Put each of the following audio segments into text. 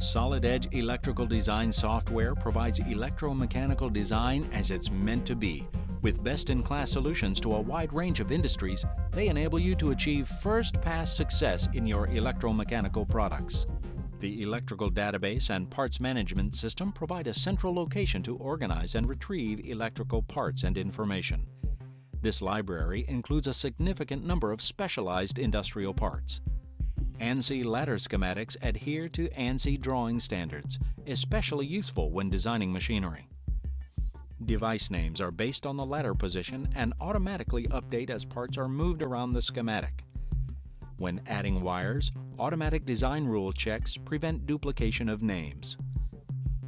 Solid Edge Electrical Design software provides electromechanical design as it's meant to be. With best-in-class solutions to a wide range of industries, they enable you to achieve first-pass success in your electromechanical products. The electrical database and parts management system provide a central location to organize and retrieve electrical parts and information. This library includes a significant number of specialized industrial parts. ANSI ladder schematics adhere to ANSI drawing standards, especially useful when designing machinery. Device names are based on the ladder position and automatically update as parts are moved around the schematic. When adding wires, automatic design rule checks prevent duplication of names.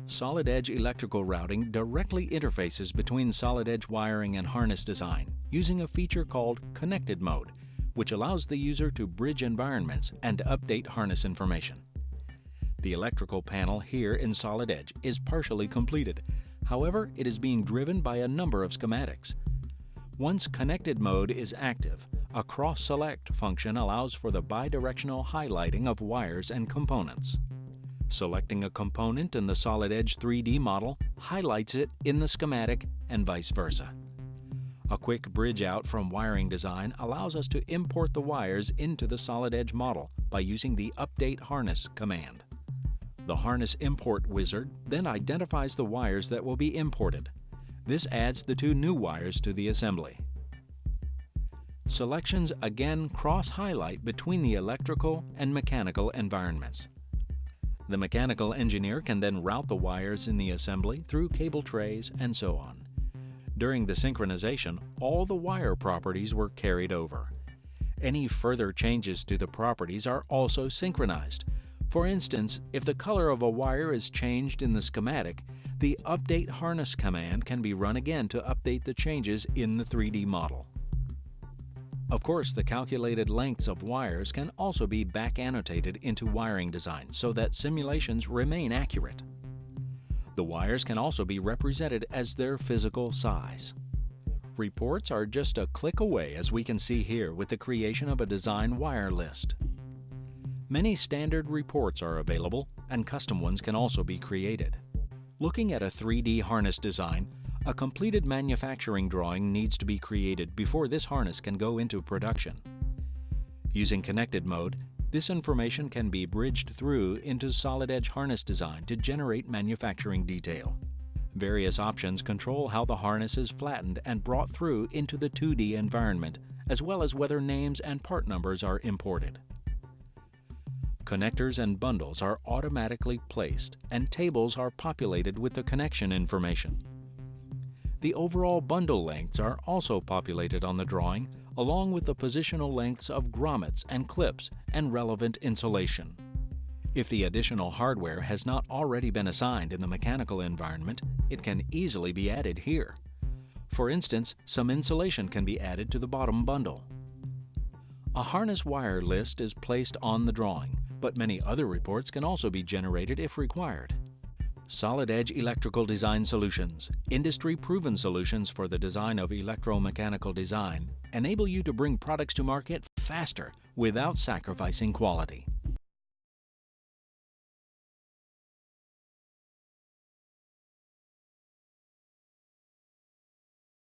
Solid Edge electrical routing directly interfaces between solid edge wiring and harness design using a feature called Connected Mode which allows the user to bridge environments and update harness information. The electrical panel here in Solid Edge is partially completed. However, it is being driven by a number of schematics. Once connected mode is active, a cross-select function allows for the bidirectional highlighting of wires and components. Selecting a component in the Solid Edge 3D model highlights it in the schematic and vice versa. A quick bridge out from wiring design allows us to import the wires into the solid edge model by using the Update Harness command. The Harness Import wizard then identifies the wires that will be imported. This adds the two new wires to the assembly. Selections again cross-highlight between the electrical and mechanical environments. The mechanical engineer can then route the wires in the assembly through cable trays and so on. During the synchronization, all the wire properties were carried over. Any further changes to the properties are also synchronized. For instance, if the color of a wire is changed in the schematic, the Update Harness command can be run again to update the changes in the 3D model. Of course, the calculated lengths of wires can also be back annotated into wiring design so that simulations remain accurate. The wires can also be represented as their physical size. Reports are just a click away as we can see here with the creation of a design wire list. Many standard reports are available and custom ones can also be created. Looking at a 3D harness design, a completed manufacturing drawing needs to be created before this harness can go into production. Using connected mode, this information can be bridged through into solid edge harness design to generate manufacturing detail. Various options control how the harness is flattened and brought through into the 2D environment, as well as whether names and part numbers are imported. Connectors and bundles are automatically placed, and tables are populated with the connection information. The overall bundle lengths are also populated on the drawing, along with the positional lengths of grommets and clips and relevant insulation. If the additional hardware has not already been assigned in the mechanical environment, it can easily be added here. For instance, some insulation can be added to the bottom bundle. A harness wire list is placed on the drawing, but many other reports can also be generated if required. Solid Edge Electrical Design Solutions, industry-proven solutions for the design of electromechanical design, enable you to bring products to market faster without sacrificing quality.